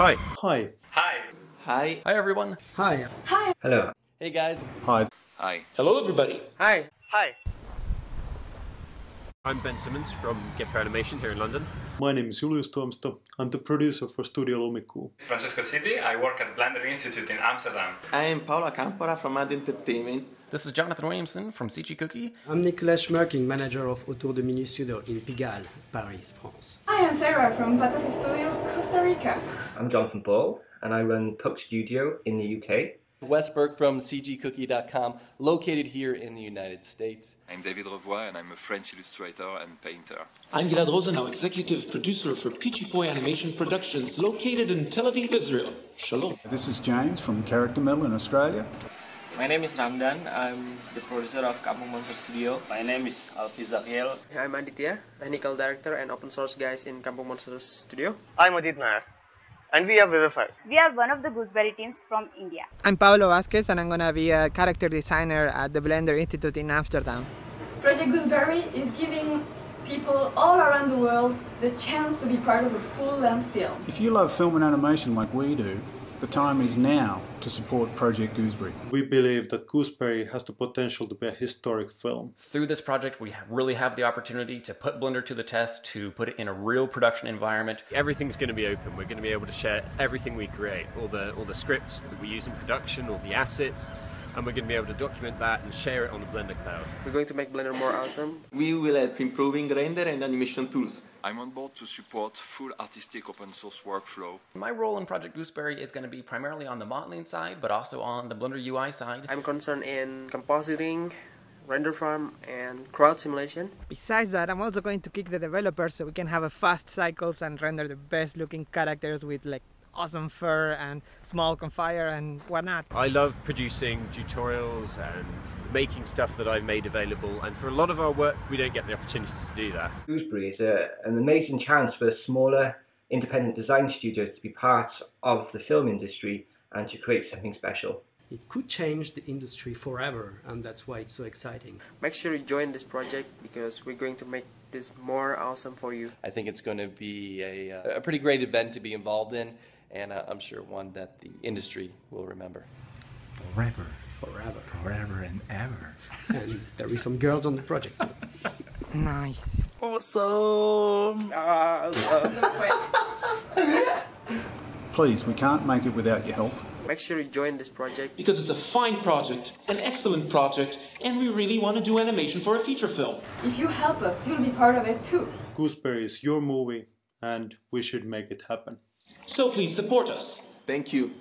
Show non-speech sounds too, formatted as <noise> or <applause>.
Hi. Hi. Hi. Hi. Hi, everyone. Hi. Hi. Hello. Hey, guys. Hi. Hi. Hello, everybody. Hi. Hi. I'm Ben Simonds from Gecko Animation here in London. My name is Julius Tuomisto. I'm the producer for Studio Lumikuu. Francesco Siddi. I work at Blender Institute in Amsterdam. I am Paula Campora from Ad Entertainment. This is Jonathan Williamson from CG Cookie. I'm Nicolas Schmerkin, manager of Autour de Minuit Studio in Pigalle, Paris, France. Hi, I'm Sarah from Patasi Studio, Costa Rica. I'm Jonathan Ball, and I run Puck Studio in the UK. Wes Burke from CGCookie.com, located here in the United States. I'm David Revoy, and I'm a French illustrator and painter. I'm Gilad Rosenau, executive producer for Pichipoi Animation Productions, located in Tel Aviv, Israel. Shalom. This is James from Character Mill in Australia. My name is Ramdan. I'm the producer of Kampung Monster Studio. My name is Alfi Zakiel. I'm Aditya, technical director and open source guys in Kampung Monster Studio. I'm Ajit Nair. And we are Vivify. We are one of the Gooseberry teams from India. I'm Pablo Vazquez and I'm gonna be a character designer at the Blender Institute in Amsterdam. Project Gooseberry is giving people all around the world the chance to be part of a full-length film. If you love film and animation like we do, the time is now to support Project Gooseberry. We believe that Gooseberry has the potential to be a historic film. Through this project, we really have the opportunity to put Blender to the test, to put it in a real production environment. Everything's going to be open. We're going to be able to share everything we create, all the all the scripts that we use in production, all the assets, and we're going to be able to document that and share it on the Blender cloud. We're going to make Blender more awesome. We will help improving render and animation tools. I'm on board to support full artistic open source workflow. My role in Project Gooseberry is going to be primarily on the modeling side, but also on the Blender UI side. I'm concerned in compositing, render farm, and crowd simulation. Besides that, I'm also going to kick the developers so we can have a fast cycles and render the best looking characters with like awesome fur and small confire and whatnot. I love producing tutorials and making stuff that I've made available and for a lot of our work we don't get the opportunity to do that. Gooseberry is a, an amazing chance for a smaller independent design studios to be part of the film industry and to create something special. It could change the industry forever and that's why it's so exciting. Make sure you join this project because we're going to make this more awesome for you. I think it's going to be a, uh, a pretty great event to be involved in and uh, I'm sure one that the industry will remember. Forever. Forever. Forever and ever. and there is some girls on the project. <laughs> nice. Awesome. Please, we can't make it without your help. Make sure you join this project. Because it's a fine project, an excellent project, and we really want to do animation for a feature film. If you help us, you'll be part of it too. Gooseberry is your movie, and we should make it happen. So please support us. Thank you.